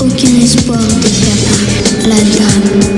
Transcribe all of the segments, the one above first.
Aucun espoir de faire la dame.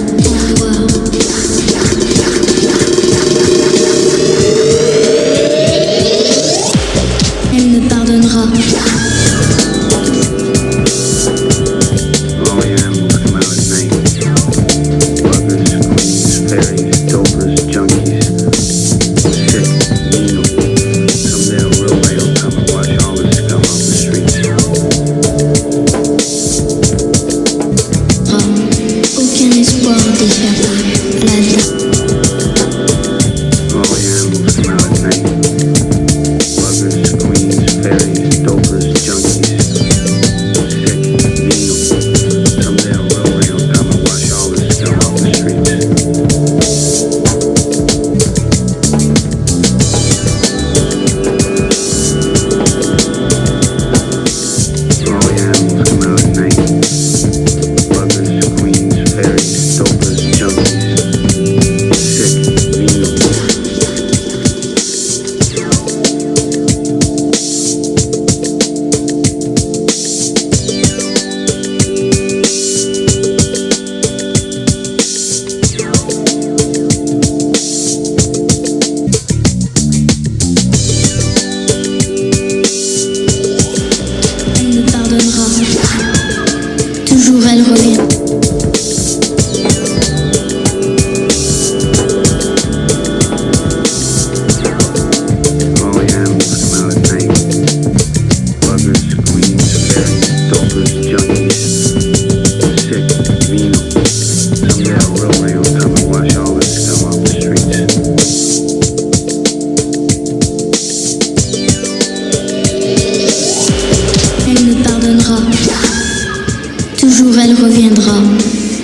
Toujours elle reviendra.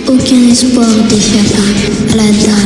Aucun espoir d'échapper à la.